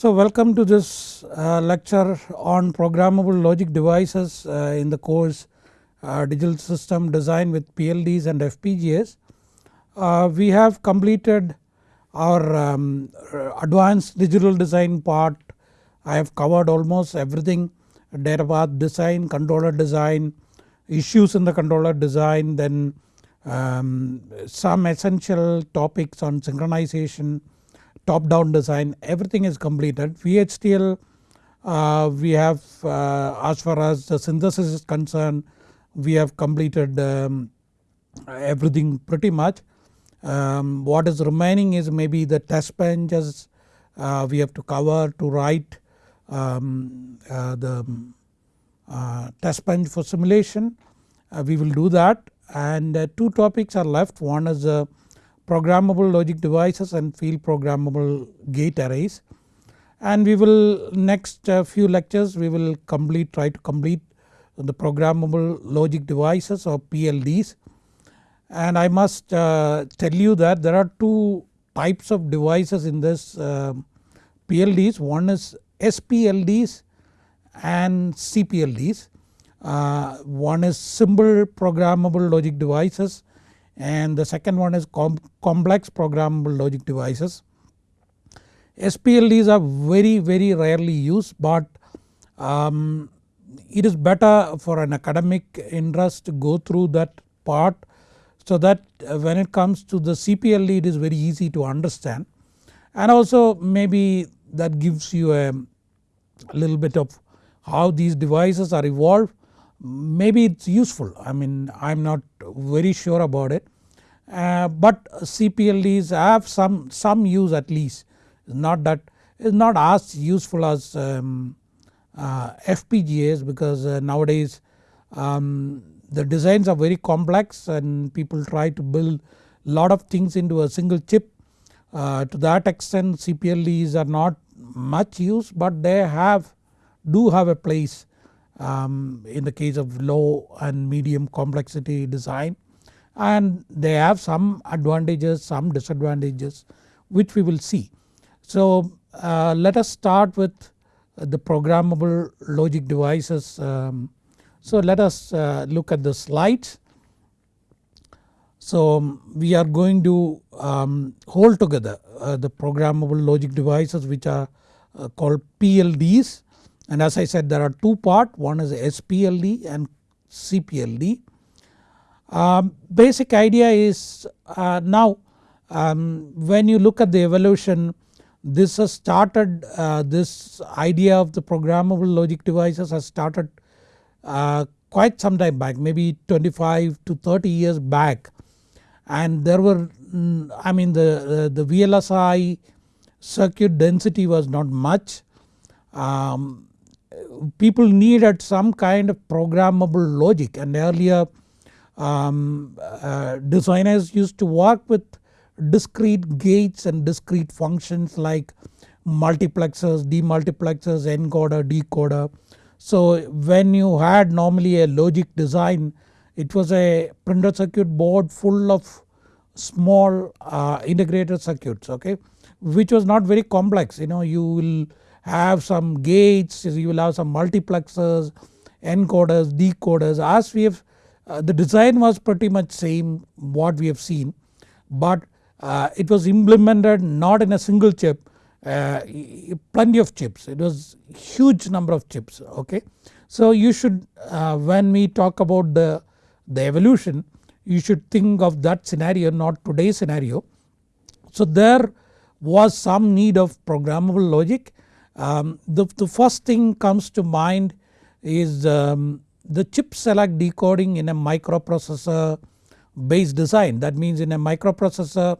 So welcome to this uh, lecture on programmable logic devices uh, in the course uh, digital system design with PLDs and FPGAs. Uh, we have completed our um, advanced digital design part. I have covered almost everything data path design, controller design, issues in the controller design then um, some essential topics on synchronization top down design everything is completed. VHDL uh, we have uh, as far as the synthesis is concerned we have completed um, everything pretty much. Um, what is remaining is maybe the test benches uh, we have to cover to write um, uh, the uh, test bench for simulation uh, we will do that and two topics are left one is programmable logic devices and field programmable gate arrays. And we will next uh, few lectures we will complete try to complete the programmable logic devices or PLDs. And I must uh, tell you that there are two types of devices in this uh, PLDs one is SPLDs and CPLDs. Uh, one is simple programmable logic devices and the second one is com complex programmable logic devices. SPLDs are very very rarely used but um, it is better for an academic interest to go through that part so that uh, when it comes to the CPLD it is very easy to understand and also maybe that gives you a little bit of how these devices are evolved maybe it is useful. I mean I am not very sure about it. Uh, but CPLDs have some, some use at least. Not that is not as useful as um, uh, FPGAs because uh, nowadays um, the designs are very complex and people try to build lot of things into a single chip. Uh, to that extent CPLDs are not much used but they have do have a place um, in the case of low and medium complexity design and they have some advantages some disadvantages which we will see. So uh, let us start with the programmable logic devices. Um, so let us uh, look at the slides. So we are going to um, hold together uh, the programmable logic devices which are uh, called PLDs and as I said there are two part one is SPLD and CPLD. Um, basic idea is uh, now um, when you look at the evolution this has started uh, this idea of the programmable logic devices has started uh, quite some time back maybe 25 to 30 years back and there were mm, I mean the, the VLSI circuit density was not much. Um, people needed some kind of programmable logic and earlier um, uh, designers used to work with discrete gates and discrete functions like multiplexers, demultiplexers, encoder, decoder. So when you had normally a logic design it was a printed circuit board full of small uh, integrated circuits okay which was not very complex you know you will have some gates you will have some multiplexers encoders decoders as we have uh, the design was pretty much same what we have seen but uh, it was implemented not in a single chip uh, plenty of chips it was huge number of chips okay. So you should uh, when we talk about the, the evolution you should think of that scenario not today's scenario. So there was some need of programmable logic. Um, the, the first thing comes to mind is um, the chip select decoding in a microprocessor based design that means in a microprocessor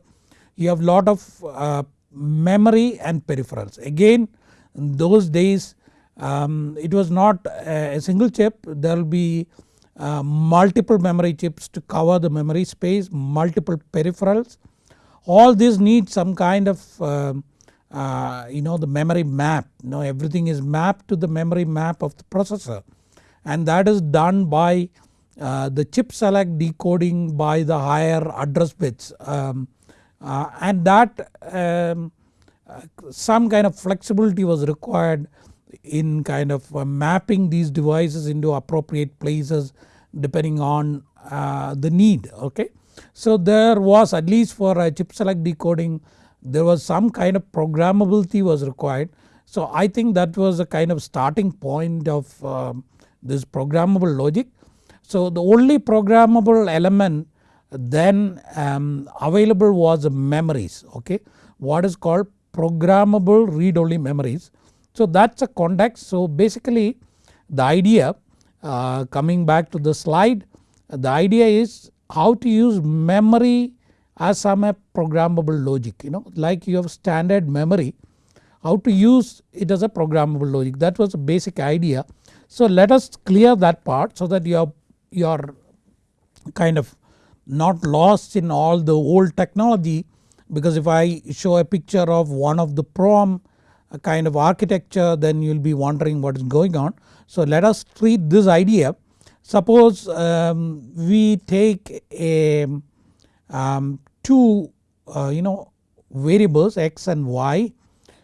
you have lot of uh, memory and peripherals. Again in those days um, it was not a single chip there will be uh, multiple memory chips to cover the memory space, multiple peripherals. All this needs some kind of uh, uh, you know the memory map. You know everything is mapped to the memory map of the processor. And that is done by uh, the chip select decoding by the higher address bits. Um, uh, and that um, uh, some kind of flexibility was required in kind of uh, mapping these devices into appropriate places depending on uh, the need okay. So there was at least for a chip select decoding there was some kind of programmability was required. So I think that was a kind of starting point of um, this programmable logic. So the only programmable element then um, available was memories okay what is called programmable read only memories. So that is a context so basically the idea uh, coming back to the slide the idea is how to use memory as some programmable logic you know like you have standard memory how to use it as a programmable logic that was a basic idea. So let us clear that part so that you are, you are kind of not lost in all the old technology because if I show a picture of one of the PROM kind of architecture then you will be wondering what is going on. So let us treat this idea suppose um, we take a um, two uh, you know variables x and y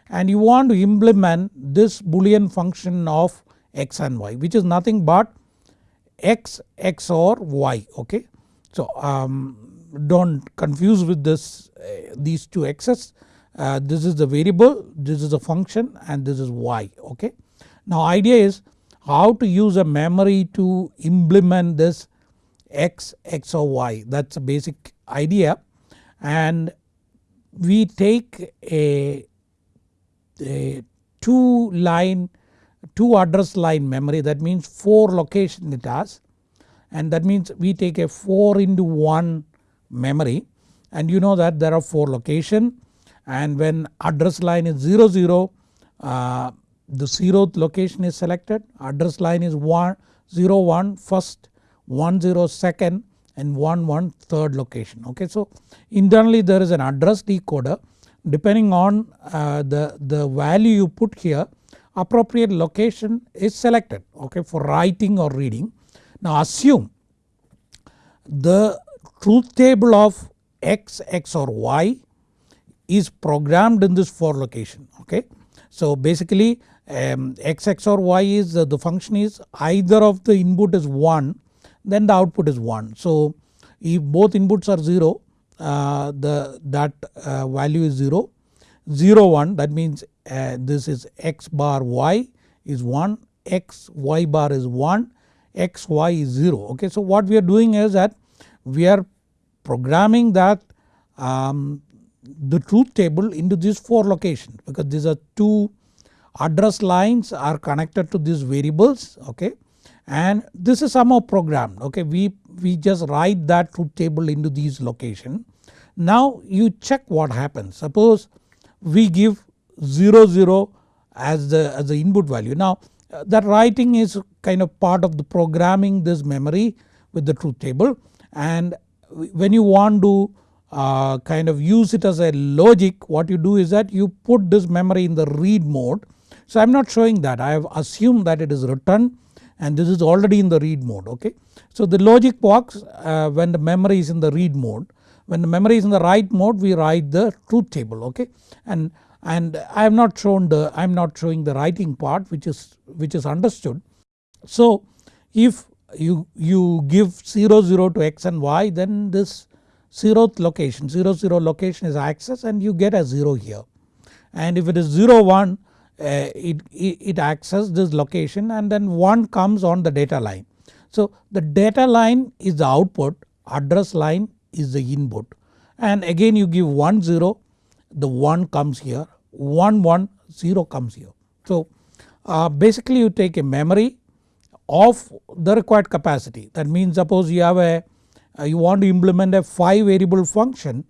and you want to implement this boolean function of x and y which is nothing but x XOR y okay. So um, do not confuse with this uh, these two x's uh, this is the variable this is a function and this is y okay. Now idea is how to use a memory to implement this x XOR y that is a basic idea and we take a, a 2 line 2 address line memory. That means 4 location it has. And that means we take a 4 into 1 memory. And you know that there are 4 location. And when address line is 00, 0 uh, the 0th location is selected. Address line is 1 0 1 first 1 0 second and 1 1 third location okay. So internally there is an address decoder depending on uh, the, the value you put here appropriate location is selected okay for writing or reading. Now assume the truth table of x, x or y is programmed in this 4 location okay. So basically um, x, x or y is uh, the function is either of the input is 1 then the output is 1. So if both inputs are 0 uh, the that uh, value is 0, 0 1 that means uh, this is x bar y is 1, x y bar is 1, x y is 0 okay. So what we are doing is that we are programming that um, the truth table into these 4 locations because these are 2 address lines are connected to these variables okay and this is somehow programmed okay we, we just write that truth table into these location. Now you check what happens suppose we give 0 0 as the, as the input value. Now uh, that writing is kind of part of the programming this memory with the truth table and when you want to uh, kind of use it as a logic what you do is that you put this memory in the read mode. So I am not showing that I have assumed that it is written and this is already in the read mode okay. So the logic works uh, when the memory is in the read mode when the memory is in the write mode we write the truth table okay and and I have not shown the I am not showing the writing part which is which is understood. So if you, you give 0 0 to x and y then this 0th location 0 0 location is accessed and you get a 0 here and if it is 0 1 uh, it, it, it accesses this location and then 1 comes on the data line. So the data line is the output address line is the input and again you give 1 0 the 1 comes here 1 1 0 comes here. So uh, basically you take a memory of the required capacity that means suppose you have a uh, you want to implement a 5 variable function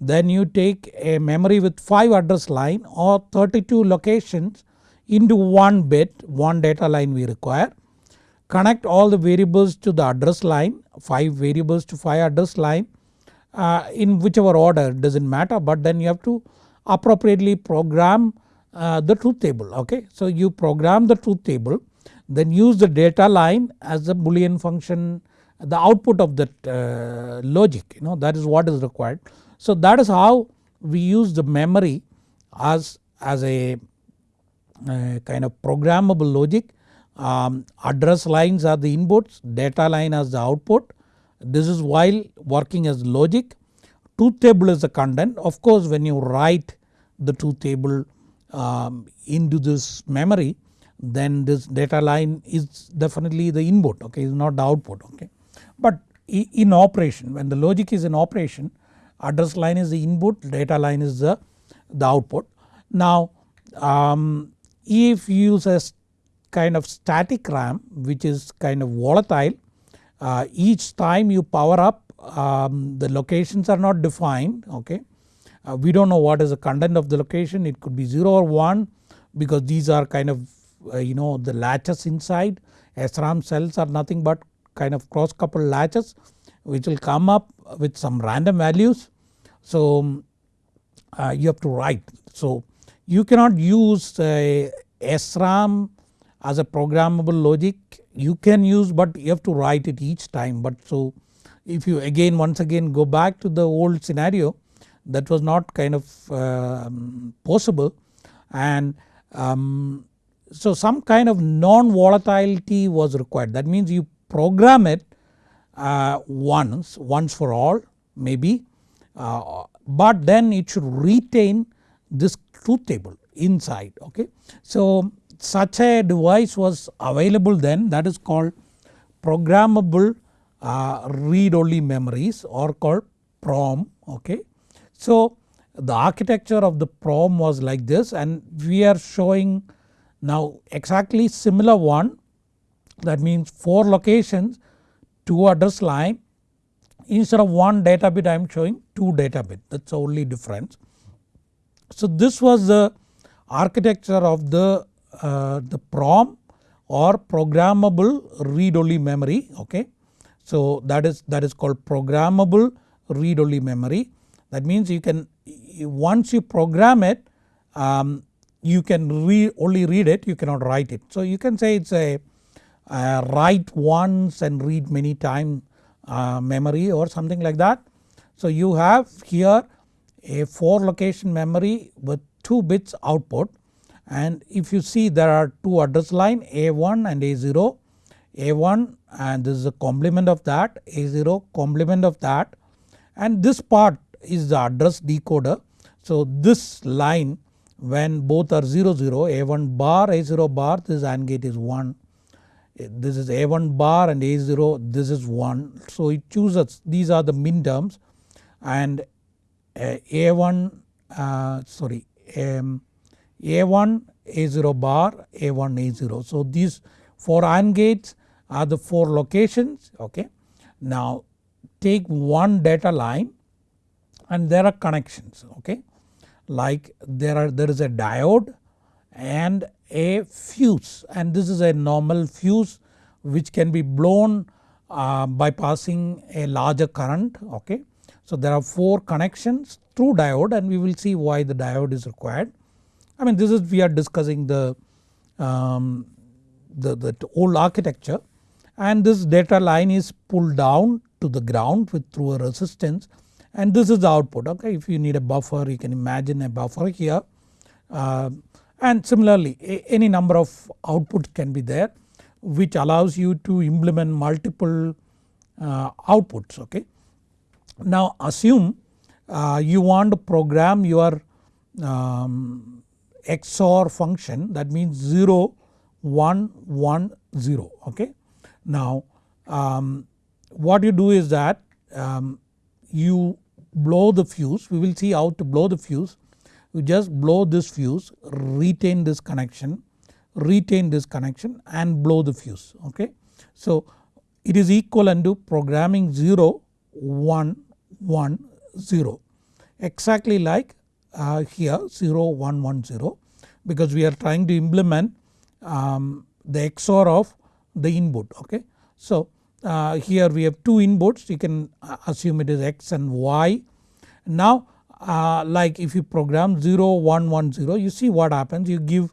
then you take a memory with 5 address line or 32 locations into one bit one data line we require. Connect all the variables to the address line 5 variables to 5 address line uh, in whichever order does not matter but then you have to appropriately program uh, the truth table okay. So you program the truth table then use the data line as a boolean function the output of that uh, logic you know that is what is required. So that is how we use the memory as as a, a kind of programmable logic. Um, address lines are the inputs, data line as the output. This is while working as logic. Truth table is the content. Of course when you write the truth table um, into this memory then this data line is definitely the input okay is not the output okay. But in operation when the logic is in operation address line is the input data line is the, the output. Now um, if you use a kind of static RAM which is kind of volatile uh, each time you power up um, the locations are not defined okay. Uh, we do not know what is the content of the location it could be 0 or 1 because these are kind of uh, you know the latches inside SRAM cells are nothing but kind of cross coupled latches which will come up with some random values. So uh, you have to write. So you cannot use uh, SRAM as a programmable logic you can use but you have to write it each time but so if you again once again go back to the old scenario that was not kind of uh, possible and um, so some kind of non-volatility was required that means you program it once, once for all maybe uh, but then it should retain this truth table inside okay. So such a device was available then that is called programmable uh, read only memories or called PROM okay. So the architecture of the PROM was like this and we are showing now exactly similar one that means 4 locations 2 address line instead of 1 data bit I am showing 2 data bit that is the only difference. So this was the architecture of the, uh, the PROM or programmable read only memory okay. So that is, that is called programmable read only memory that means you can once you program it um, you can read only read it you cannot write it. So you can say it is a, a, write once and read many time uh, memory or something like that. So you have here a 4 location memory with 2 bits output and if you see there are 2 address line A1 and A0. A1 and this is a complement of that A0 complement of that and this part is the address decoder. So this line when both are 0 0 A1 bar A0 bar this AND gate is 1 this is A1 bar and A0 this is 1 so it chooses these are the min terms and uh, A1 uh, sorry um, A1 A0 bar A1 A0 so these 4 AND gates are the 4 locations okay. Now take one data line and there are connections okay? Like there are there is a diode and a fuse and this is a normal fuse which can be blown uh, by passing a larger current okay. So there are 4 connections through diode and we will see why the diode is required. I mean this is we are discussing the, um, the, the old architecture and this data line is pulled down to the ground with through a resistance and this is the output okay if you need a buffer you can imagine a buffer here uh, and similarly any number of outputs can be there which allows you to implement multiple uh, outputs okay. Now assume uh, you want to program your um, XOR function that means 0 1 1 0 okay. Now um, what you do is that um, you blow the fuse we will see how to blow the fuse you just blow this fuse retain this connection retain this connection and blow the fuse okay. So it is equivalent to programming 0 1 1 0 exactly like uh, here 0 1 1 0 because we are trying to implement um, the XOR of the input okay. So uh, here we have two inputs you can uh, assume it is x and y. Now uh, like if you program 0 1 1 0 you see what happens you give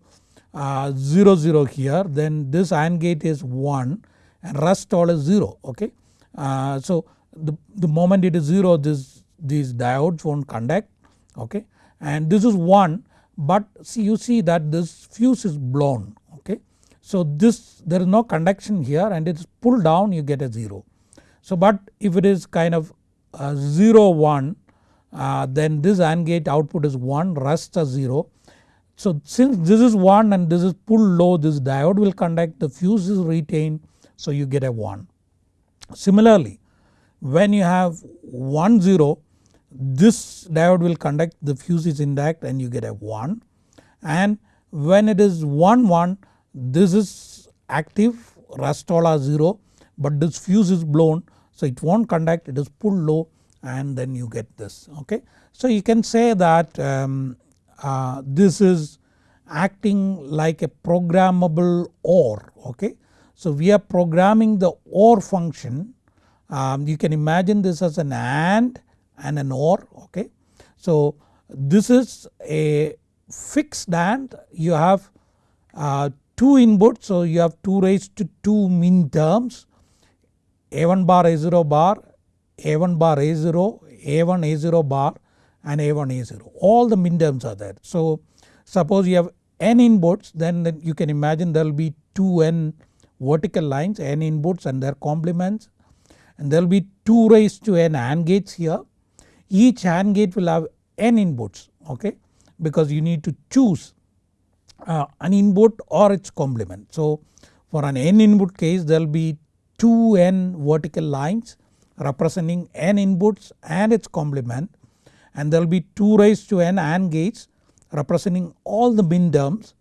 uh, 0 0 here then this AND gate is 1 and rest all is 0 okay. Uh, so the, the moment it is 0 this these diodes won't conduct okay and this is 1 but see you see that this fuse is blown okay. So this there is no conduction here and it is pulled down you get a 0. So but if it is kind of uh, 0 1 uh, then this AND gate output is 1 rest as 0. So since this is 1 and this is pulled low this diode will conduct the fuse is retained so you get a 1. Similarly when you have 1 0 this diode will conduct the fuse is intact and you get a 1 and when it is 1 1 this is active Rastola 0 but this fuse is blown so it won't conduct it is pulled low and then you get this okay. So you can say that um, uh, this is acting like a programmable OR okay. So we are programming the OR function um, you can imagine this as an AND and an OR okay. So this is a fixed AND you have uh, 2 inputs so you have 2 raised to 2 min terms A1 bar A0 bar A1 bar A0 A1 A0 bar and A1 A0 all the min terms are there. So suppose you have n inputs then you can imagine there will be 2 n vertical lines n inputs and their complements and there will be 2 raised to n AND gates here. Each AND gate will have n inputs okay because you need to choose uh, an input or its complement. So for an n input case there will be 2 n vertical lines representing n inputs and its complement and there will be 2 raised to n AND gates representing all the min terms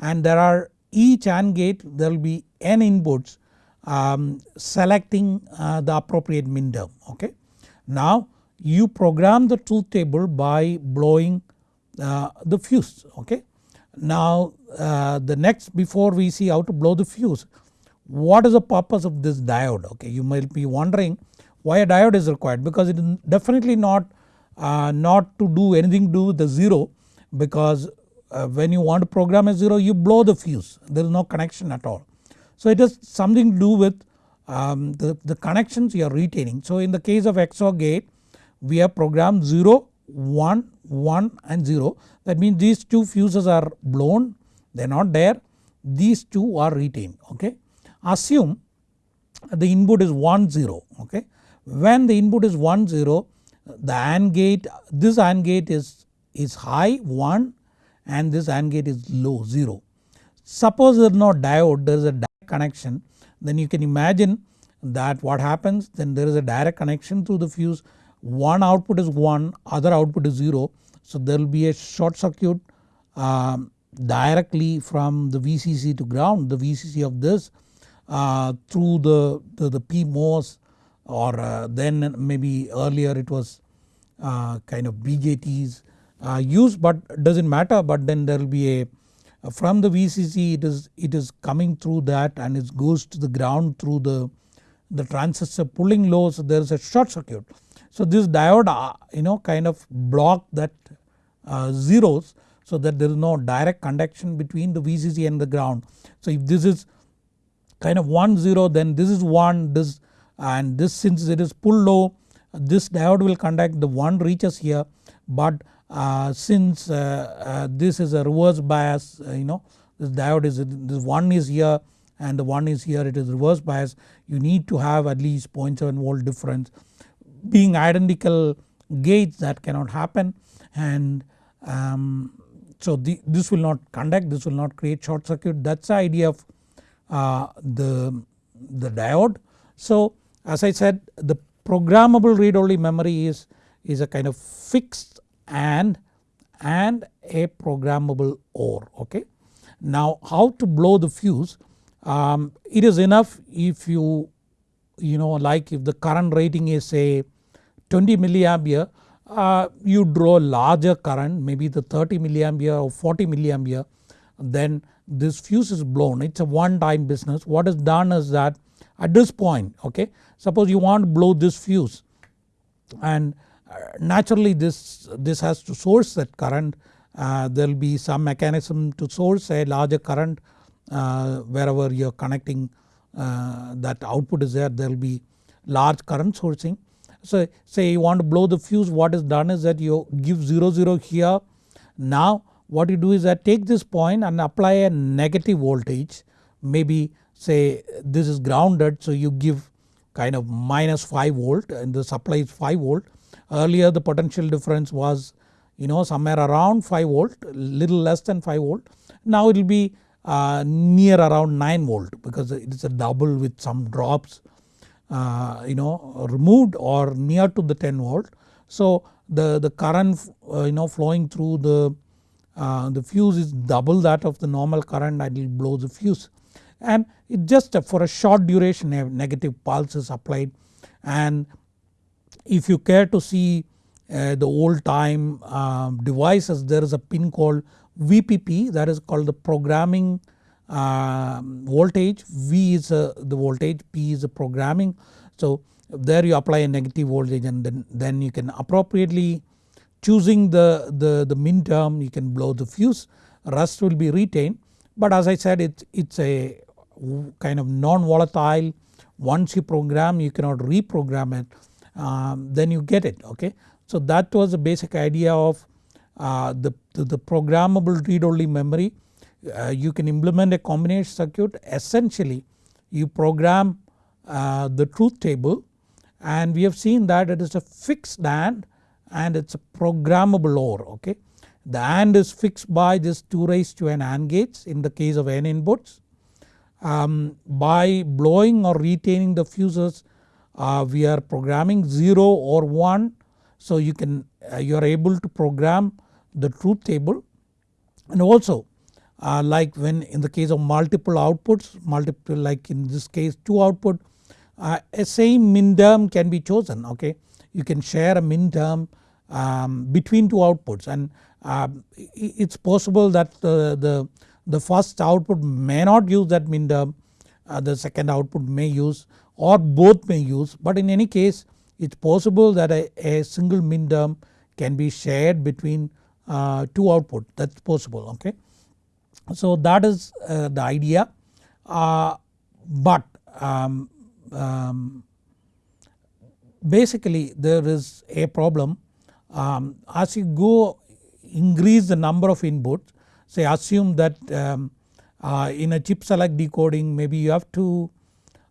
and there are each AND gate there will be n inputs um, selecting uh, the appropriate min term okay. Now you program the truth table by blowing uh, the fuse okay. Now uh, the next before we see how to blow the fuse what is the purpose of this diode okay you might be wondering why a diode is required because it is definitely not, uh, not to do anything to do with the 0 because uh, when you want to program a 0 you blow the fuse there is no connection at all. So it has something to do with um, the, the connections you are retaining. So in the case of XOR gate we have programmed 0, 1, 1 and 0 that means these two fuses are blown they are not there these two are retained okay. Assume the input is 1 0 okay. When the input is 1 0 the AND gate this AND gate is, is high 1 and this AND gate is low 0. Suppose there is no diode there is a direct connection then you can imagine that what happens then there is a direct connection through the fuse one output is 1 other output is 0 so there will be a short circuit um, directly from the VCC to ground the VCC of this uh, through the, the, the PMOS or uh, then maybe earlier it was uh, kind of BJTs uh, used but does not matter but then there will be a from the VCC it is, it is coming through that and it goes to the ground through the, the transistor pulling low so there is a short circuit. So this diode uh, you know kind of block that uh, zeros so that there is no direct conduction between the VCC and the ground. So if this is kind of 1 0 then this is 1 this and this since it is pull low this diode will conduct the 1 reaches here. But uh, since uh, uh, this is a reverse bias you know this diode is this one is here and the one is here it is reverse bias you need to have at least 0.7 volt difference. Being identical gates that cannot happen. And um, so the, this will not conduct this will not create short circuit. That is the idea of uh, the, the diode. So as I said the programmable read only memory is, is a kind of fixed and and a programmable OR okay. Now how to blow the fuse? Um, it is enough if you you know like if the current rating is say 20 milliampere uh, you draw larger current maybe the 30 milliampere or 40 milliampere then this fuse is blown. It is a one time business. What is done is that at this point okay suppose you want to blow this fuse and naturally this, this has to source that current uh, there will be some mechanism to source a larger current uh, wherever you are connecting uh, that output is there there will be large current sourcing. So say you want to blow the fuse what is done is that you give 0 0 here now what you do is that take this point and apply a negative voltage maybe say this is grounded so you give kind of minus 5 volt and the supply is 5 volt. Earlier the potential difference was you know somewhere around 5 volt little less than 5 volt. Now it will be uh, near around 9 volt because it is a double with some drops uh, you know removed or near to the 10 volt. So the, the current uh, you know flowing through the, uh, the fuse is double that of the normal current it will blow the fuse and it just for a short duration a negative pulse is applied. And if you care to see uh, the old time um, devices there is a pin called VPP that is called the programming uh, voltage. V is uh, the voltage P is the programming. So there you apply a negative voltage and then, then you can appropriately choosing the, the, the min term you can blow the fuse. Rust will be retained. But as I said it's a kind of non-volatile once you program you cannot reprogram it um, then you get it okay. So that was the basic idea of uh, the, the, programmable read only memory. Uh, you can implement a combination circuit essentially you program uh, the truth table and we have seen that it is a fixed AND and it is a programmable OR okay. The AND is fixed by this 2 raised to n AND gates in the case of n inputs. Um, by blowing or retaining the fuses uh, we are programming 0 or 1 so you can uh, you are able to program the truth table. And also uh, like when in the case of multiple outputs multiple like in this case 2 output uh, a same min term can be chosen okay. You can share a min term um, between two outputs. And uh, it's possible that the, the, the first output may not use that min term uh, the second output may use or both may use but in any case it's possible that a, a single min term can be shared between uh, two output. That's possible okay. So that is uh, the idea. Uh, but um, um, basically there is a problem. Um, as you go increase the number of inputs say assume that um, uh, in a chip select decoding maybe you have to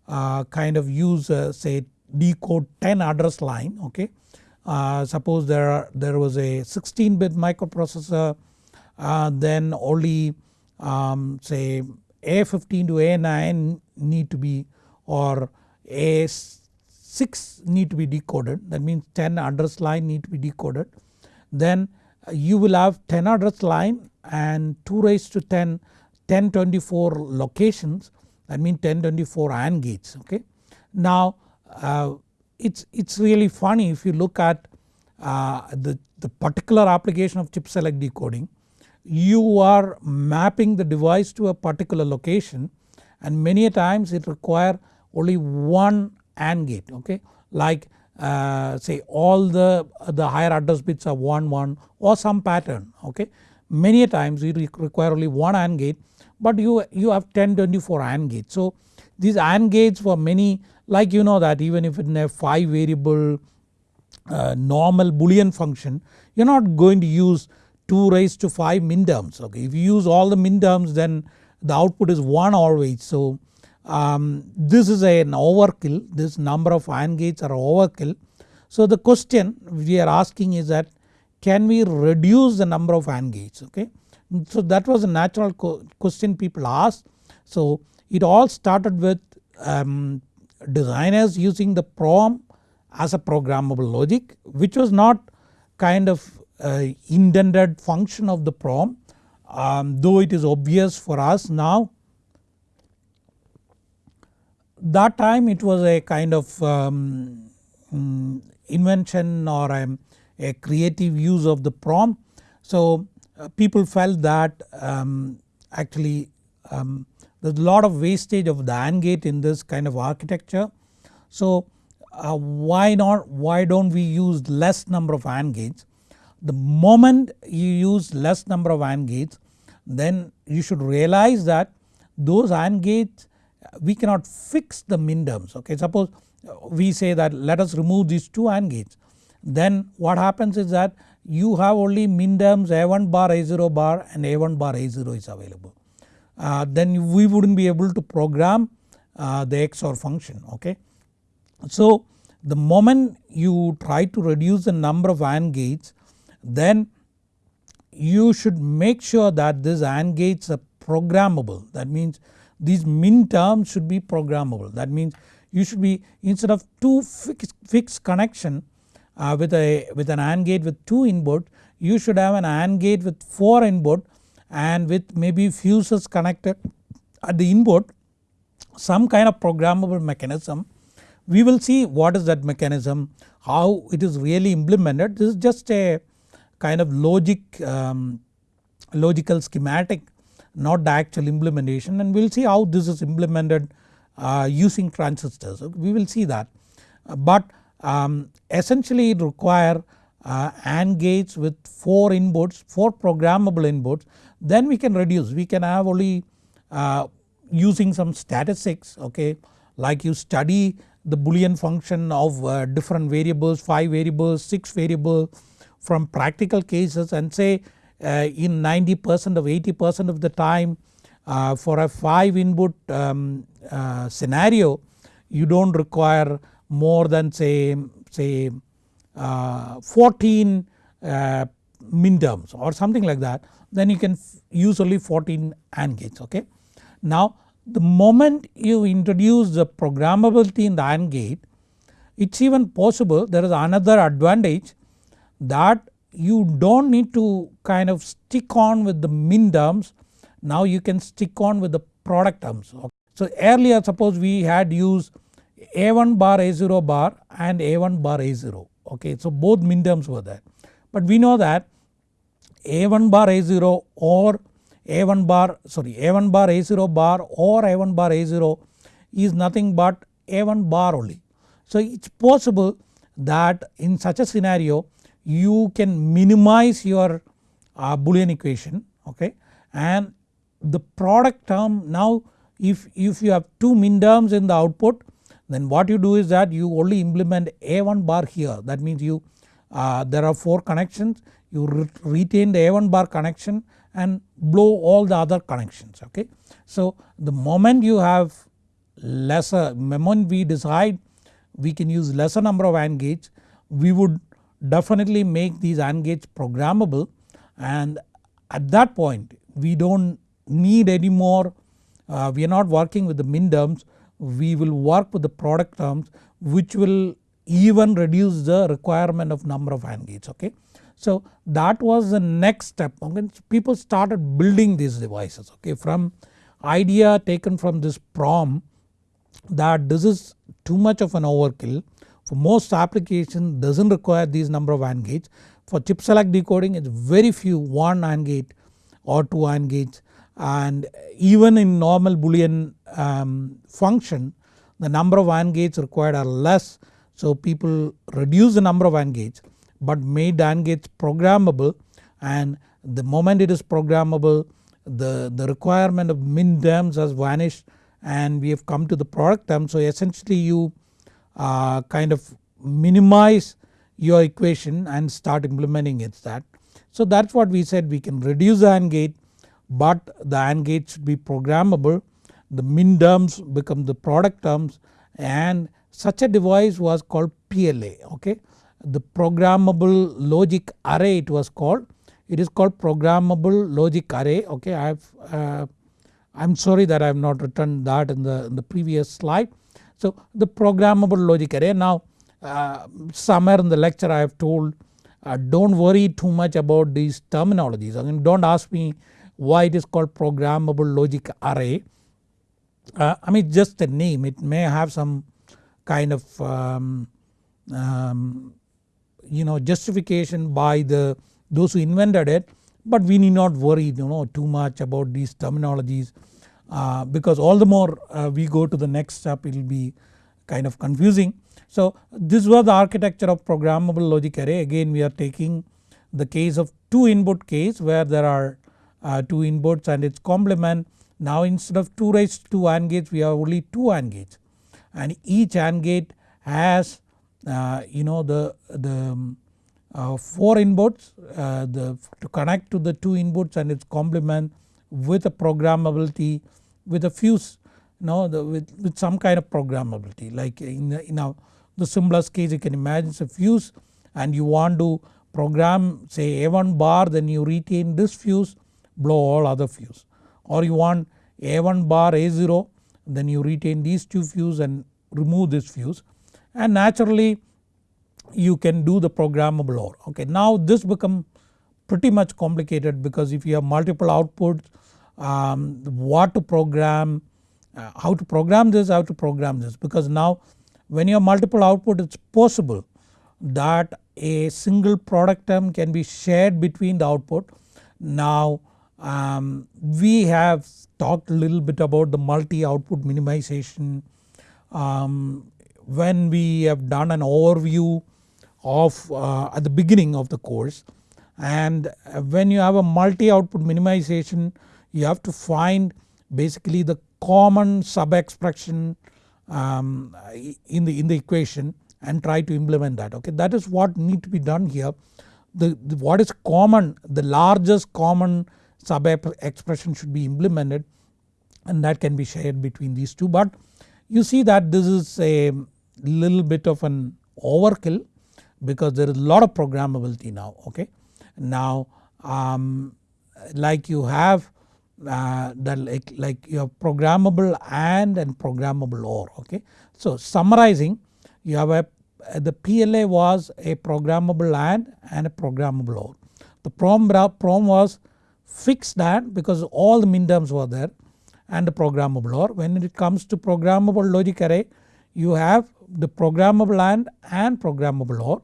uh, kind of use uh, say decode 10 address line okay. Uh, suppose there are, there was a 16 bit microprocessor uh, then only um, say A15 to A9 need to be or A6 need to be decoded that means 10 address line need to be decoded. Then you will have 10 address line and 2 raised to 10 1024 locations that means 1024 AND gates okay. Now uh, it's, it's really funny if you look at uh, the, the particular application of chip select decoding you are mapping the device to a particular location and many a times it require only one AND gate okay like uh, say all the, the higher address bits are 1 1 or some pattern okay. Many times you require only one AND gate but you, you have 10 24 AND gates. So these AND gates for many like you know that even if in a 5 variable uh, normal boolean function you are not going to use 2 raised to 5 min terms okay. If you use all the min terms then the output is 1 always so um, this is an overkill this number of AND gates are overkill. So the question we are asking is that can we reduce the number of AND gates okay. So that was a natural question people asked. So it all started with um, designers using the PROM as a programmable logic which was not kind of uh, intended function of the PROM um, though it is obvious for us now. That time it was a kind of um, mm, invention or a, a, creative use of the PROM. So uh, people felt that um, actually um, there's a lot of wastage of the AND gate in this kind of architecture. So uh, why not why don't we use less number of AND gates. The moment you use less number of AND gates then you should realize that those AND gates we cannot fix the min terms okay. Suppose we say that let us remove these two AND gates then what happens is that you have only min terms A1 bar A0 bar and A1 bar A0 is available. Uh, then we wouldn't be able to program uh, the XOR function okay. So the moment you try to reduce the number of AND gates then you should make sure that these AND gates are programmable that means these min terms should be programmable that means you should be instead of two fixed, fixed connection uh, with a with an AND gate with 2 input you should have an AND gate with 4 input and with maybe fuses connected at the input some kind of programmable mechanism. We will see what is that mechanism how it is really implemented this is just a kind of logic um, logical schematic not the actual implementation and we will see how this is implemented uh, using transistors we will see that. But um, essentially it require uh, AND gates with 4 inputs 4 programmable inputs. Then we can reduce. We can have only uh, using some statistics okay? Like you study the boolean function of uh, different variables 5 variables 6 variables from practical cases and say uh, in 90 percent of 80 percent of the time uh, for a 5 input um, uh, scenario you do not require more than say say uh, 14 uh, min terms or something like that then you can use only 14 AND gates okay. Now the moment you introduce the programmability in the AND gate it is even possible there is another advantage that you do not need to kind of stick on with the min terms now you can stick on with the product terms. So earlier suppose we had used A1 bar A0 bar and A1 bar A0 okay so both min terms were there. But we know that A1 bar A0 or A1 bar sorry A1 bar A0 bar or A1 bar A0 is nothing but A1 bar only. So it is possible that in such a scenario you can minimize your uh, boolean equation okay and the product term now if, if you have 2 min terms in the output then what you do is that you only implement A1 bar here. That means you uh, there are 4 connections. You re retain the A1 bar connection and blow all the other connections okay. So the moment you have lesser moment we decide we can use lesser number of AND gates we would definitely make these AND gates programmable. And at that point we do not need any more uh, we are not working with the min terms we will work with the product terms which will even reduce the requirement of number of AND gates okay. So that was the next step okay. people started building these devices okay from idea taken from this prom that this is too much of an overkill for most application does not require these number of AND gates. For chip select decoding it is very few 1 AND gate or 2 AND gates and even in normal boolean um, function the number of AND gates required are less. So people reduce the number of AND gates but made AND gates programmable. And the moment it is programmable the, the requirement of min terms has vanished and we have come to the product term. So essentially you uh, kind of minimize your equation and start implementing it that. So that is what we said we can reduce the AND gate but the AND gate should be programmable. The min terms become the product terms and such a device was called PLA okay. The programmable logic array it was called. It is called programmable logic array okay? I have uh, I am sorry that I have not written that in the, in the previous slide. So the programmable logic array. Now uh, somewhere in the lecture I have told uh, do not worry too much about these terminologies. I mean do not ask me why it is called programmable logic array. Uh, I mean just the name it may have some kind of um, um, you know justification by the those who invented it but we need not worry you know too much about these terminologies uh, because all the more uh, we go to the next step it will be kind of confusing. So this was the architecture of programmable logic array again we are taking the case of 2 input case where there are uh, 2 inputs and its complement. Now instead of 2 raised to 2 AND gates we have only 2 AND gates. And each AND gate has uh, you know the, the, uh, 4 inputs uh, the, to connect to the 2 inputs and its complement with a programmability with a fuse you know the, with, with some kind of programmability. Like in, the, in a, the simplest case you can imagine it's a fuse and you want to program say A1 bar then you retain this fuse blow all other fuse or you want A1 bar A0 then you retain these two fuse and remove this fuse and naturally you can do the programmable OR. Okay, now this become pretty much complicated because if you have multiple outputs um, what to program, uh, how to program this, how to program this because now when you have multiple output it's possible that a single product term can be shared between the output. Now um, we have talked a little bit about the multi output minimization um, when we have done an overview of uh, at the beginning of the course and when you have a multi output minimization you have to find basically the common sub expression um, in, the, in the equation and try to implement that okay that is what need to be done here. The, the what is common the largest common sub expression should be implemented and that can be shared between these two but you see that this is a little bit of an overkill because there is a lot of programmability now okay. Now um, like you have uh, the like, like you have programmable AND and programmable OR okay. So summarizing you have a the PLA was a programmable AND and a programmable OR. The PROM, PROM was fixed that because all the min terms were there and the programmable OR. When it comes to programmable logic array you have the programmable AND and programmable OR.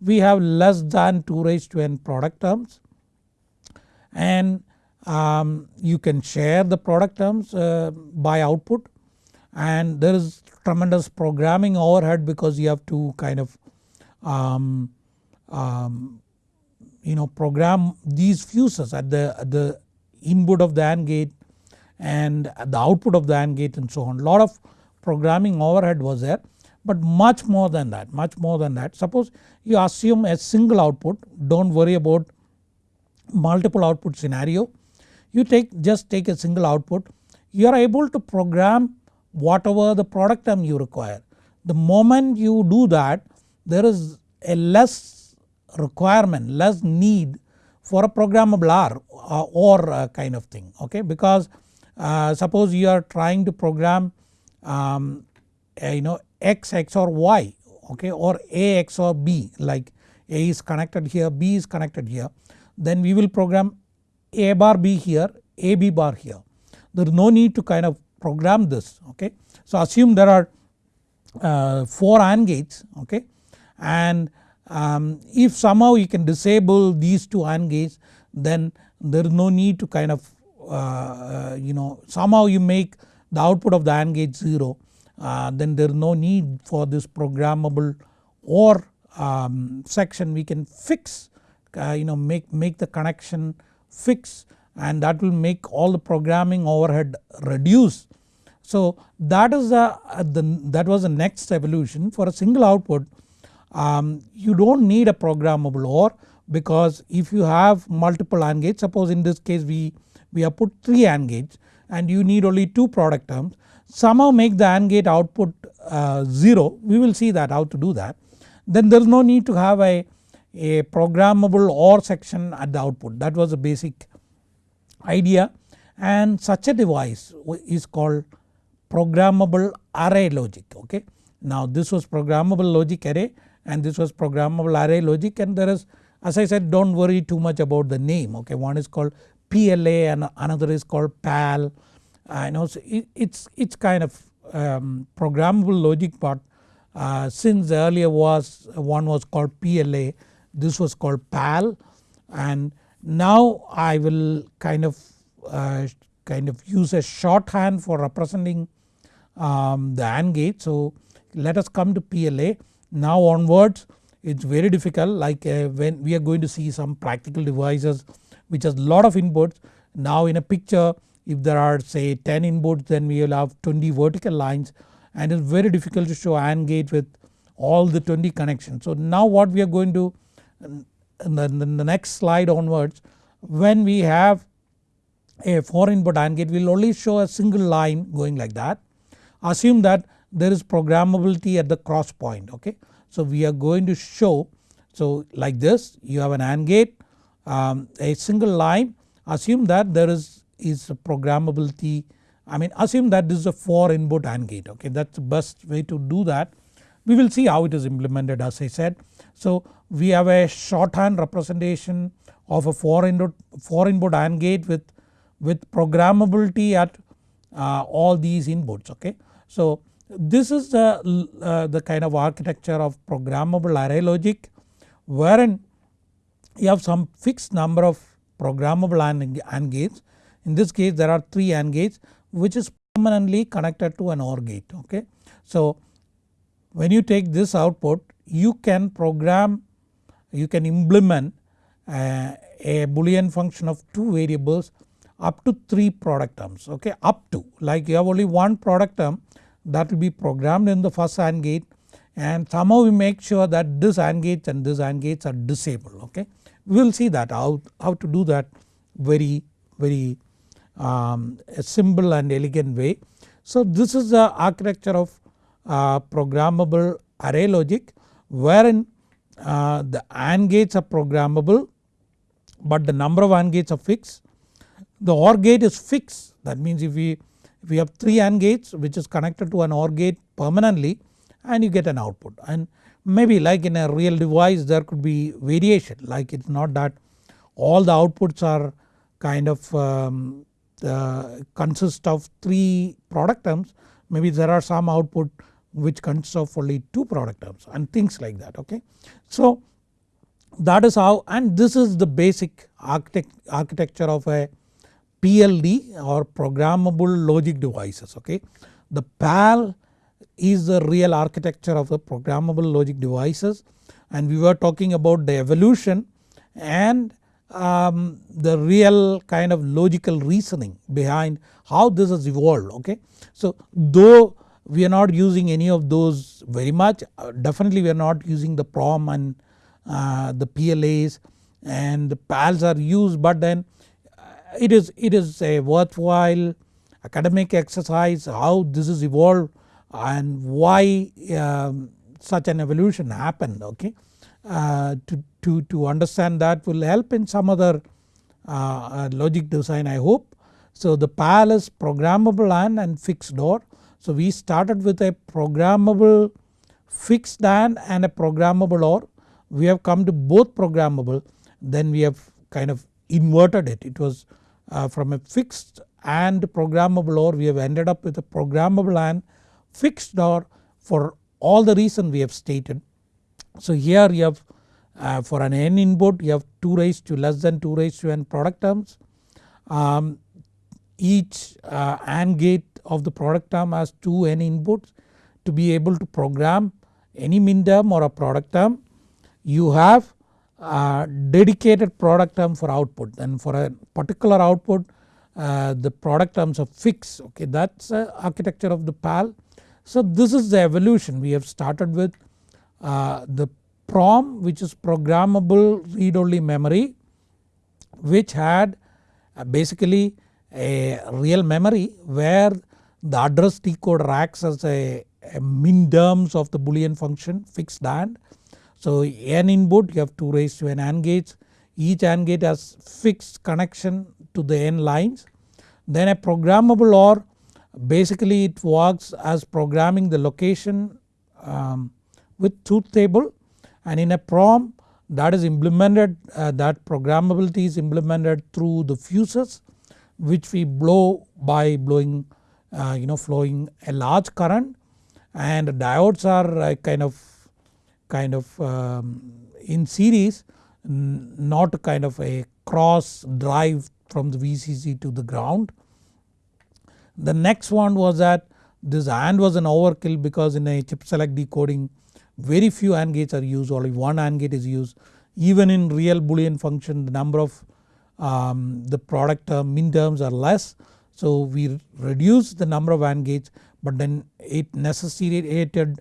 We have less than 2 raised to n product terms and um, you can share the product terms uh, by output and there is tremendous programming overhead because you have to kind of um, um, you know program these fuses at the, at the input of the AND gate and the output of the AND gate and so on. Lot of programming overhead was there but much more than that much more than that. Suppose you assume a single output don't worry about multiple output scenario you take just take a single output you are able to program whatever the product term you require. The moment you do that there is a less requirement less need for a programmable OR uh, or uh, kind of thing okay because uh, suppose you are trying to program um, you know x XOR y okay or a XOR b like a is connected here b is connected here then we will program a bar b here a b bar here. There is no need to kind of program this okay. So assume there are uh, 4 AND gates okay and um, if somehow you can disable these two AND gates then there is no need to kind of uh, you know somehow you make the output of the AND gate 0 uh, then there is no need for this programmable OR um, section we can fix uh, you know make, make the connection fix and that will make all the programming overhead reduce. So that is the that was the next evolution for a single output um, you don't need a programmable OR because if you have multiple AND gates suppose in this case we, we have put 3 AND gates and you need only 2 product terms somehow make the AND gate output uh, 0 we will see that how to do that. Then there is no need to have a, a programmable OR section at the output. That was the basic idea. And such a device is called programmable array logic okay. Now this was programmable logic array and this was programmable array logic and there is as I said don't worry too much about the name okay one is called PLA and another is called PAL and also it, it's, it's kind of um, programmable logic but uh, since earlier was one was called PLA this was called PAL and now I will kind of uh, kind of use a shorthand for representing um, the AND gate. So let us come to PLA. Now onwards it's very difficult like uh, when we are going to see some practical devices which has lot of inputs. Now in a picture if there are say 10 inputs then we will have 20 vertical lines and it's very difficult to show AND gate with all the 20 connections. So now what we are going to in the, in the next slide onwards when we have a 4 input AND gate we will only show a single line going like that. Assume that there is programmability at the cross point okay. So we are going to show so like this you have an AND gate um, a single line assume that there is, is a programmability I mean assume that this is a 4 input AND gate okay that is the best way to do that. We will see how it is implemented as I said. So we have a shorthand representation of a 4 input, 4 input AND gate with, with programmability at uh, all these inputs okay. So this is the, uh, the kind of architecture of programmable array logic wherein you have some fixed number of programmable AND, AND gates. In this case there are 3 AND gates which is permanently connected to an OR gate okay. So when you take this output you can program you can implement uh, a boolean function of 2 variables up to 3 product terms okay up to like you have only one product term that will be programmed in the first AND gate and somehow we make sure that this AND gates and this AND gates are disabled okay. We will see that how, how to do that very very um, simple and elegant way. So this is the architecture of uh, programmable array logic wherein uh, the AND gates are programmable but the number of AND gates are fixed. The OR gate is fixed that means if we, we have 3 AND gates which is connected to an OR gate permanently and you get an output. And maybe like in a real device there could be variation. Like it is not that all the outputs are kind of um, uh, consist of 3 product terms. Maybe there are some output which consists of only 2 product terms and things like that okay. So that is how and this is the basic architect, architecture of a PLD or programmable logic devices okay. The PAL is the real architecture of the programmable logic devices and we were talking about the evolution and um, the real kind of logical reasoning behind how this has evolved okay. So though we are not using any of those very much uh, definitely we are not using the PROM and uh, the PLAs and the PALs are used but then it is, it is a worthwhile academic exercise how this is evolved and why um, such an evolution happened okay. Uh, to, to, to understand that will help in some other uh, uh logic design I hope. So the PAL is programmable AND and fixed OR. So we started with a programmable fixed AND and a programmable OR. We have come to both programmable then we have kind of inverted it. It was uh, from a fixed AND programmable OR we have ended up with a programmable AND fixed OR for all the reason we have stated. So here you have uh, for an n input you have 2 raised to less than 2 raised to n product terms. Um, each uh, AND gate of the product term has 2 n inputs to be able to program any min term or a product term. You have dedicated product term for output and for a particular output uh, the product terms are fixed okay that is the architecture of the PAL. So this is the evolution we have started with uh, the PROM which is programmable read only memory which had uh, basically a real memory where the address decoder acts as a, a min terms of the boolean function fixed AND. So n input you have 2 raised to n AND gates each AND gate has fixed connection to the n lines. Then a programmable OR basically it works as programming the location um, with truth table. And in a PROM that is implemented uh, that programmability is implemented through the fuses which we blow by blowing uh, you know flowing a large current. And diodes are uh, kind of kind of um, in series not kind of a cross drive from the VCC to the ground. The next one was that this AND was an overkill because in a chip select decoding very few AND gates are used only one AND gate is used even in real boolean function the number of um, the product term min terms are less. So we reduce the number of AND gates but then it necessitated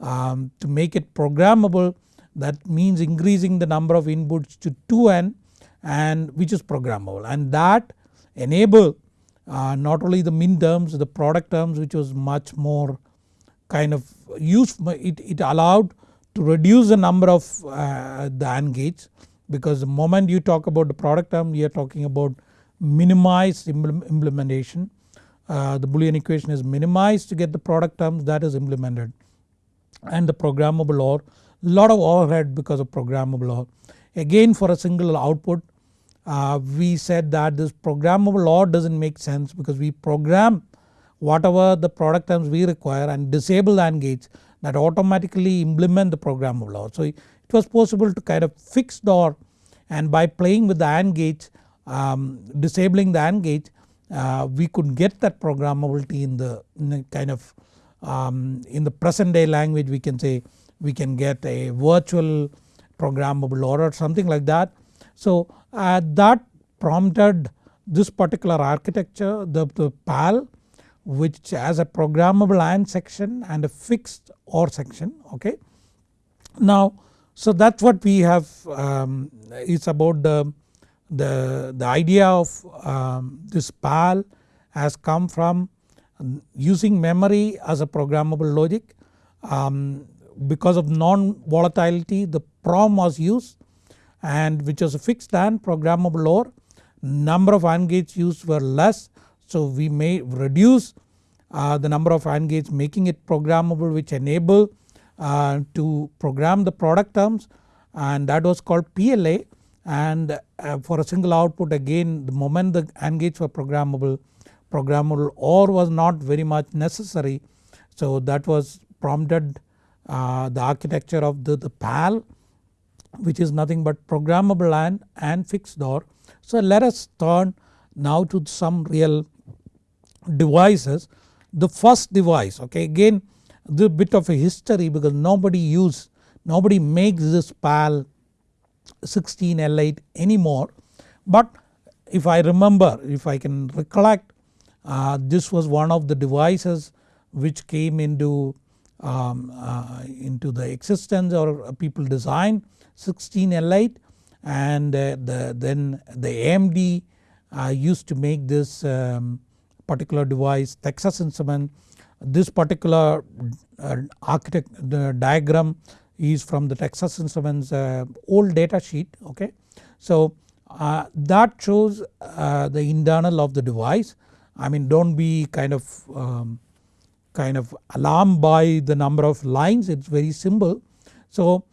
um, to make it programmable that means increasing the number of inputs to 2n and which is programmable and that enable uh, not only the min terms the product terms which was much more kind of useful it, it allowed to reduce the number of uh, the AND gates because the moment you talk about the product term you are talking about minimized implementation. Uh, the Boolean equation is minimized to get the product terms that is implemented and the programmable OR lot of overhead because of programmable OR. Again for a single output uh, we said that this programmable OR doesn't make sense because we program whatever the product terms we require and disable AND gates that automatically implement the programmable OR. So it was possible to kind of fix the OR and by playing with the AND gates um, disabling the AND gate uh, we could get that programmability in the, in the kind of um, in the present day language we can say we can get a virtual programmable OR something like that. So uh, that prompted this particular architecture the, the PAL which has a programmable AND section and a fixed OR section okay. Now so that is what we have um, is about the, the, the idea of um, this PAL has come from using memory as a programmable logic. Um, because of non-volatility the PROM was used and which was a fixed and programmable OR. Number of AND gates used were less so we may reduce uh, the number of AND gates making it programmable which enable uh, to program the product terms and that was called PLA and uh, for a single output again the moment the AND gates were programmable programmable OR was not very much necessary so that was prompted uh, the architecture of the, the PAL which is nothing but programmable AND and fixed OR. So let us turn now to some real devices. The first device okay again the bit of a history because nobody use nobody makes this PAL 16L8 anymore but if I remember if I can recollect uh, this was one of the devices which came into um, uh, into the existence or people design 16L8 and uh, the, then the AMD uh, used to make this um, particular device Texas Instrument. This particular architect diagram is from the Texas Instruments old data sheet okay. So uh, that shows uh, the internal of the device I mean don't be kind of um, kind of alarmed by the number of lines it is very simple. So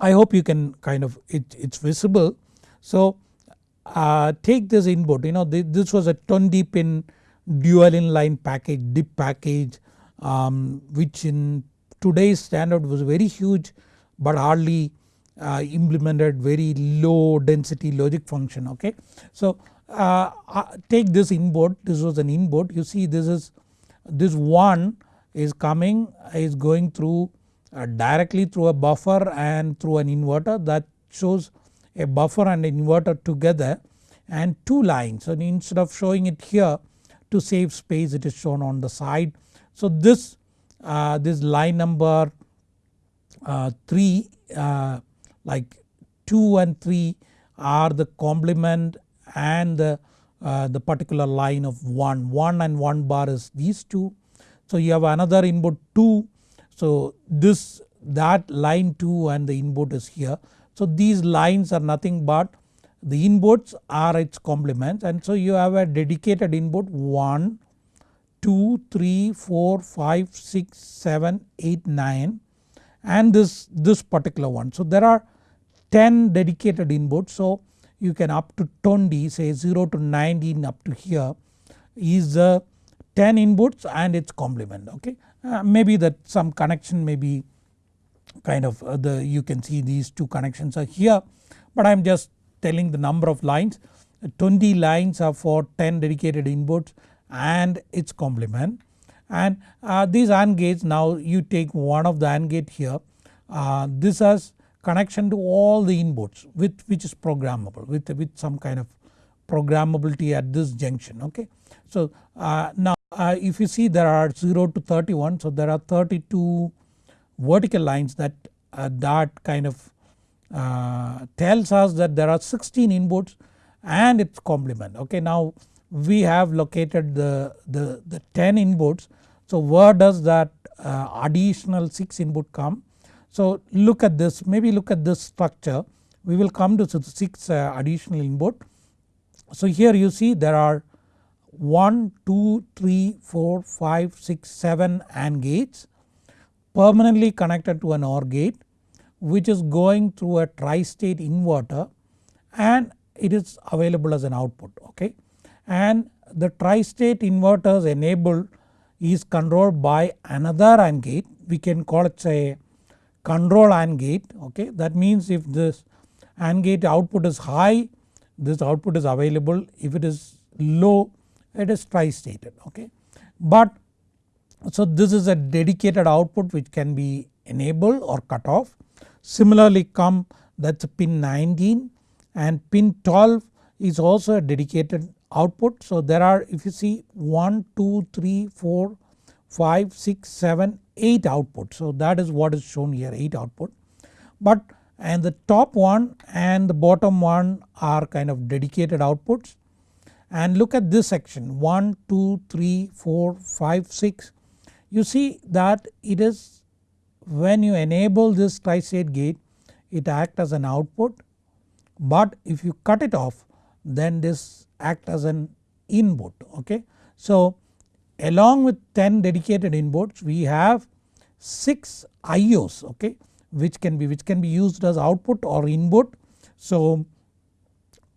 I hope you can kind of it, it's visible. So uh, take this input you know this was a 20 pin dual inline package DIP package um, which in today's standard was very huge but hardly uh, implemented very low density logic function okay. So uh, uh, take this input this was an input you see this is this 1 is coming is going through uh, directly through a buffer and through an inverter that shows a buffer and inverter together and two lines. So instead of showing it here to save space it is shown on the side. So this, uh, this line number uh, 3 uh, like 2 and 3 are the complement and the, uh, the particular line of 1. 1 and 1 bar is these two. So you have another input 2 so this that line 2 and the input is here. So these lines are nothing but the inputs are its complements and so you have a dedicated input 1, 2, 3, 4, 5, 6, 7, 8, 9 and this, this particular one. So there are 10 dedicated inputs so you can up to 20 say 0 to 19 up to here is the 10 inputs and its complement okay. Uh, maybe that some connection may be kind of uh, the you can see these two connections are here but I am just telling the number of lines 20 lines are for 10 dedicated inputs and its complement and uh, these AND gates now you take one of the AND gate here uh, this has connection to all the inputs with which is programmable with, with some kind of programmability at this junction okay. So uh, now uh, if you see there are 0 to 31 so there are 32 vertical lines that uh, that kind of uh, tells us that there are 16 inputs and its complement okay. Now we have located the, the, the 10 inputs so where does that uh, additional 6 input come. So look at this maybe look at this structure we will come to 6 uh, additional input. So here you see there are 1, 2, 3, 4, 5, 6, 7 AND gates permanently connected to an OR gate which is going through a tri-state inverter and it is available as an output okay. And the tri-state inverters enabled is controlled by another AND gate we can call it say control AND gate okay. That means if this AND gate output is high this output is available if it is low it is tri-stated okay. But so this is a dedicated output which can be enabled or cut off. Similarly come that is pin 19 and pin 12 is also a dedicated output. So there are if you see 1, 2, 3, 4, 5, 6, 7, 8 outputs. So that is what is shown here 8 output. But and the top one and the bottom one are kind of dedicated outputs and look at this section 1, 2, 3, 4, 5, 6 you see that it is when you enable this tri-state gate it acts as an output but if you cut it off then this act as an input okay. So along with 10 dedicated inputs we have 6 IOs okay which can be which can be used as output or input. So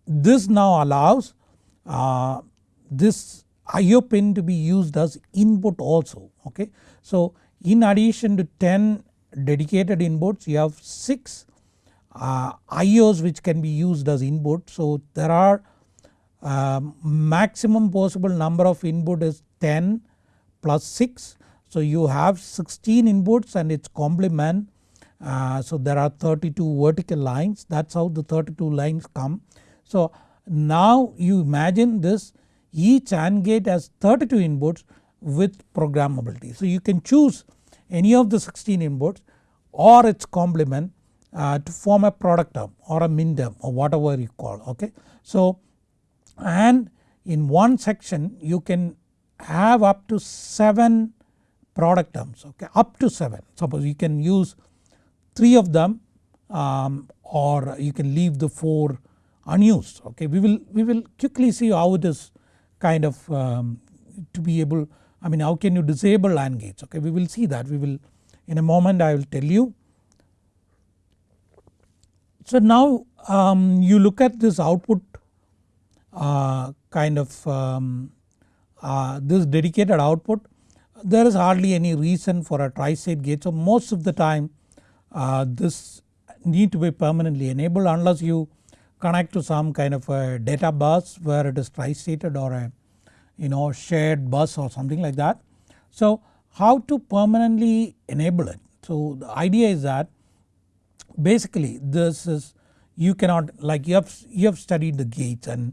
this now allows uh, this IO pin to be used as input also okay. So in addition to 10 dedicated inputs you have 6 uh, IOs which can be used as input. So there are uh, maximum possible number of input is 10 plus 6. So you have 16 inputs and its complement uh, so there are 32 vertical lines that is how the 32 lines come. So now you imagine this each AND gate has 32 inputs with programmability. So you can choose any of the 16 inputs or its complement uh, to form a product term or a min term or whatever you call okay. So and in one section you can have up to 7 product terms okay up to 7 suppose you can use 3 of them um, or you can leave the 4 unused okay. We will, we will quickly see how it is kind of um, to be able I mean how can you disable AND gates okay we will see that we will in a moment I will tell you. So now um, you look at this output uh, kind of um, uh, this dedicated output there is hardly any reason for a tri-state gate. So most of the time uh, this need to be permanently enabled unless you connect to some kind of a data bus where it is tri-stated or a you know shared bus or something like that. So how to permanently enable it. So the idea is that basically this is you cannot like you have, you have studied the gates and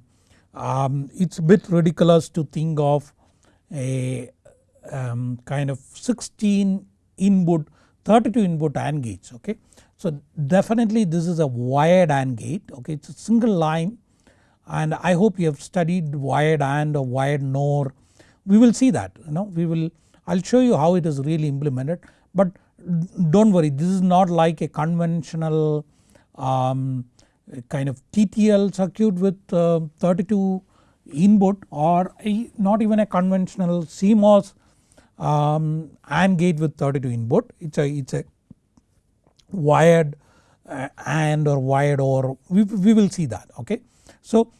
um, it's a bit ridiculous to think of a um, kind of 16 input 32 input AND gates okay. So definitely this is a wired AND gate okay? It's a single line and I hope you have studied wired AND or wired NOR. We will see that you know? We will I will show you how it is really implemented but don't worry this is not like a conventional um, kind of TTL circuit with uh, 32 input or not even a conventional CMOS um, AND gate with 32 input it's a it's a wired uh, AND or wired OR we, we will see that okay. So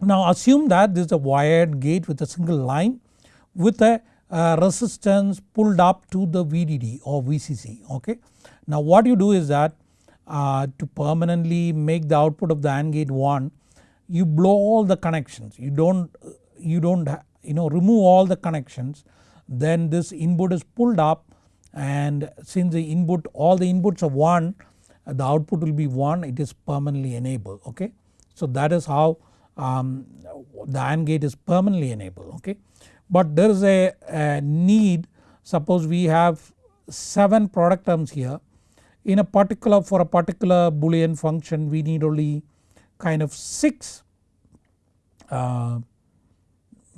now assume that this is a wired gate with a single line with a uh, resistance pulled up to the VDD or VCC okay. Now what you do is that uh, to permanently make the output of the AND gate 1 you blow all the connections you don't you don't you know remove all the connections then this input is pulled up and since the input all the inputs are 1 the output will be 1 it is permanently enabled okay. So that is how um, the AND gate is permanently enabled okay. But there is a, a need suppose we have 7 product terms here in a particular for a particular boolean function we need only kind of 6 uh,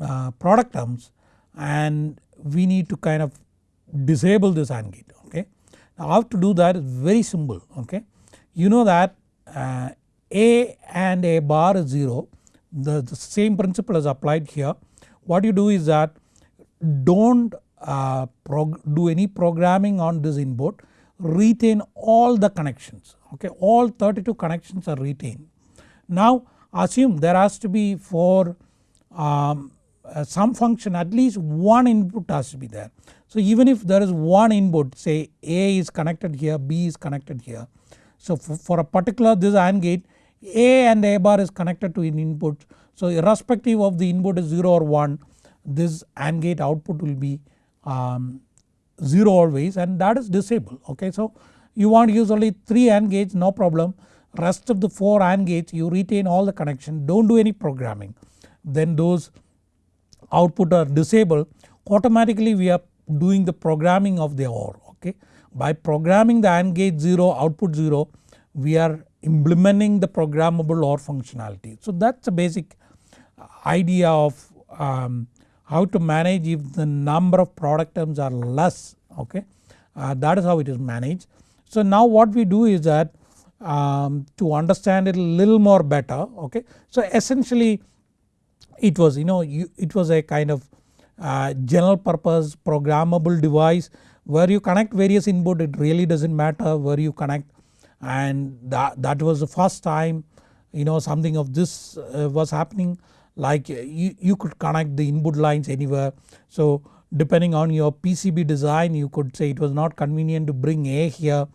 uh, product terms and we need to kind of disable this AND gate okay. Now how to do that is very simple okay. You know that uh, A and A bar is 0 the, the same principle is applied here. What you do is that don't uh, do any programming on this input retain all the connections okay all 32 connections are retained. Now assume there has to be for um, uh, some function at least one input has to be there. So even if there is one input say A is connected here B is connected here. So for, for a particular this AND gate A and A bar is connected to an input. So irrespective of the input is 0 or 1 this AND gate output will be um, 0 always and that is disabled okay. So you want to use only 3 AND gates no problem rest of the 4 AND gates you retain all the connection don't do any programming then those output are disabled automatically we are doing the programming of the OR okay. By programming the AND gate 0 output 0 we are implementing the programmable OR functionality. So that is the basic idea of um, how to manage if the number of product terms are less okay uh, that is how it is managed. So now what we do is that um, to understand it a little more better okay. So essentially it was you know you, it was a kind of uh, general purpose programmable device where you connect various input it really does not matter where you connect and that, that was the first time you know something of this uh, was happening like uh, you, you could connect the input lines anywhere. So depending on your PCB design you could say it was not convenient to bring A here.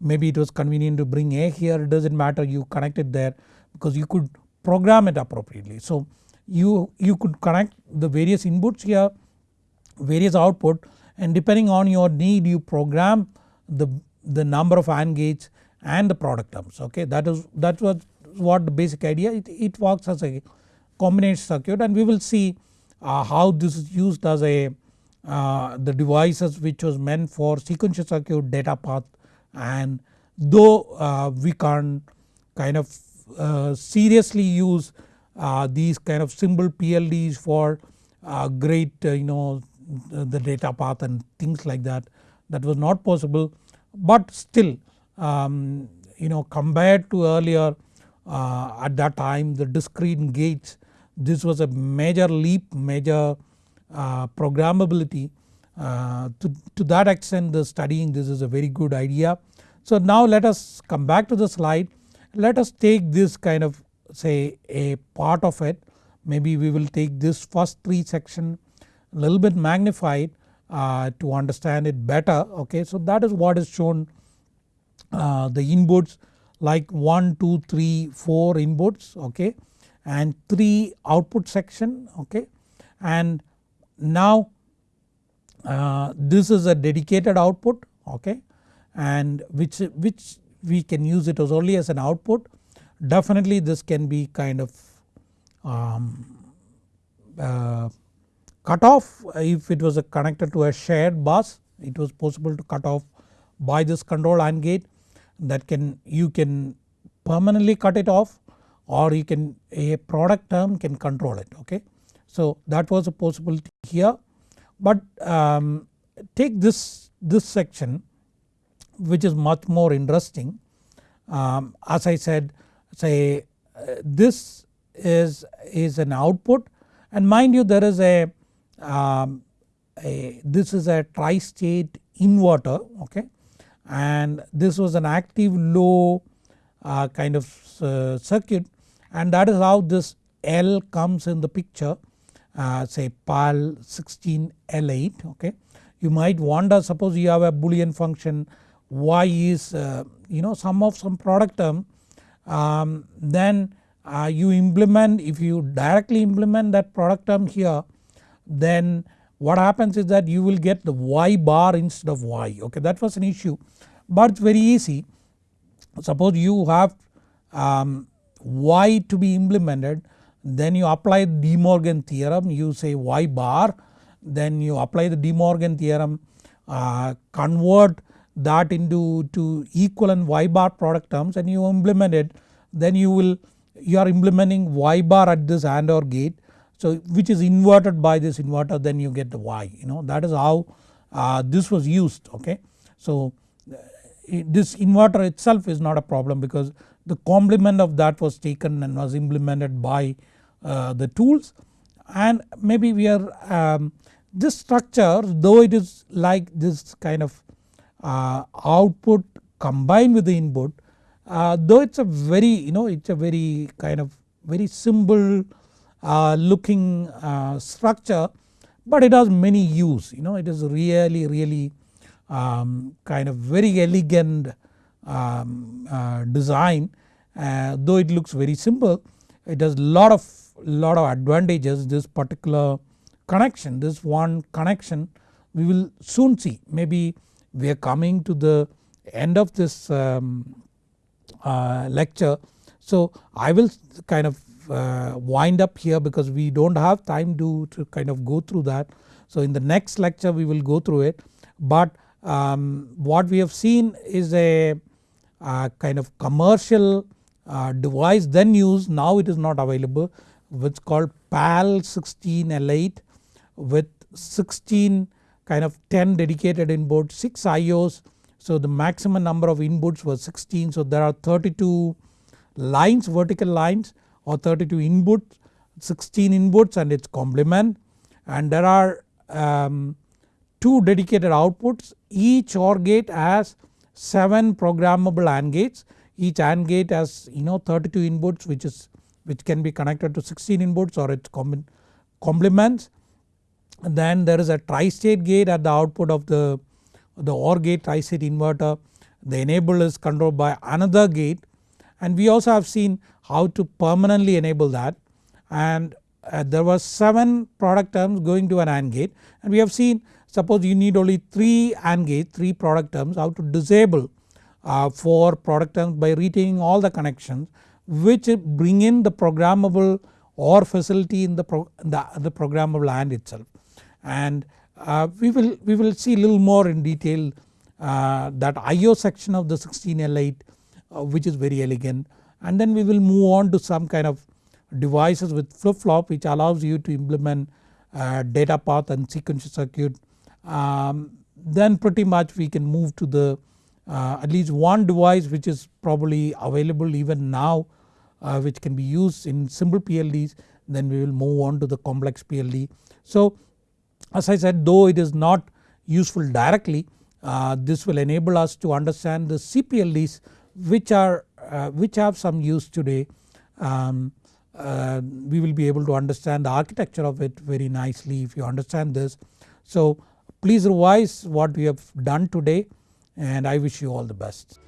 Maybe it was convenient to bring A here. It does not matter. You connect it there because you could program it appropriately. So you, you could connect the various inputs here various output and depending on your need you program the, the number of AND gates and the product terms. Okay? That is that was what the basic idea. It, it works as a combination circuit and we will see uh, how this is used as a uh, the devices which was meant for sequential circuit data path. And though uh, we can't kind of uh, seriously use uh, these kind of simple PLDs for uh, great you know the data path and things like that that was not possible. But still um, you know compared to earlier at that time the discrete gates this was a major leap major uh, programmability uh, to, to that extent the studying this is a very good idea. So now let us come back to the slide let us take this kind of say a part of it maybe we will take this first 3 section a little bit magnified uh, to understand it better okay. So that is what is shown uh, the inputs like 1, 2, 3, 4 inputs okay and 3 output section okay? And now uh, this is a dedicated output okay? And which, which we can use it as only as an output. Definitely this can be kind of um, uh, cut off. If it was a connected to a shared bus it was possible to cut off by this control AND gate. That can you can permanently cut it off or you can a product term can control it okay. So that was a possibility here. But um, take this, this section which is much more interesting. Um, as I said say uh, this is, is an output. And mind you there is a, um, a this is a tri-state inverter okay? And this was an active low uh, kind of uh, circuit and that is how this L comes in the picture uh, say PAL 16 L8 okay. You might wonder suppose you have a boolean function y is uh, you know sum of some product term um, then uh, you implement if you directly implement that product term here then what happens is that you will get the y bar instead of y okay that was an issue but it's very easy suppose you have um, y to be implemented then you apply De Morgan theorem. You say y bar then you apply the De Morgan theorem uh, convert that into to equivalent y bar product terms and you implement it. Then you will you are implementing y bar at this AND OR gate. So which is inverted by this inverter then you get the y you know. That is how uh, this was used okay. So uh, this inverter itself is not a problem because the complement of that was taken and was implemented by uh, the tools. And maybe we are um, this structure though it is like this kind of uh, output combined with the input uh, though it is a very you know it is a very kind of very simple uh, looking uh, structure but it has many use. You know it is really really um, kind of very elegant um, uh, design uh, though it looks very simple it has lot of lot of advantages this particular connection this one connection we will soon see maybe we are coming to the end of this um, uh, lecture. So I will kind of uh, wind up here because we do not have time to, to kind of go through that. So in the next lecture we will go through it but um, what we have seen is a uh, kind of commercial uh, device then used now it is not available which called PAL 16 L8 with 16 kind of 10 dedicated inputs 6 IOs so the maximum number of inputs was 16 so there are 32 lines vertical lines or 32 inputs 16 inputs and its complement. And there are um, 2 dedicated outputs each OR gate has 7 programmable AND gates each AND gate has you know 32 inputs which is which can be connected to 16 inputs or its complements. Then there is a tri-state gate at the output of the, the OR gate tri-state inverter. The enable is controlled by another gate and we also have seen how to permanently enable that and uh, there were 7 product terms going to an AND gate and we have seen suppose you need only 3 AND gate 3 product terms how to disable uh, 4 product terms by retaining all the connections which bring in the programmable OR facility in the, pro, the, the programmable AND itself. And uh, we will we will see a little more in detail uh, that IO section of the 16L8 uh, which is very elegant and then we will move on to some kind of devices with flip flop which allows you to implement uh, data path and sequential circuit. Um, then pretty much we can move to the uh, at least one device which is probably available even now uh, which can be used in simple PLDs then we will move on to the complex PLD. So as I said though it is not useful directly uh, this will enable us to understand the CPLDs which are uh, which have some use today. Um, uh, we will be able to understand the architecture of it very nicely if you understand this. So please revise what we have done today and I wish you all the best.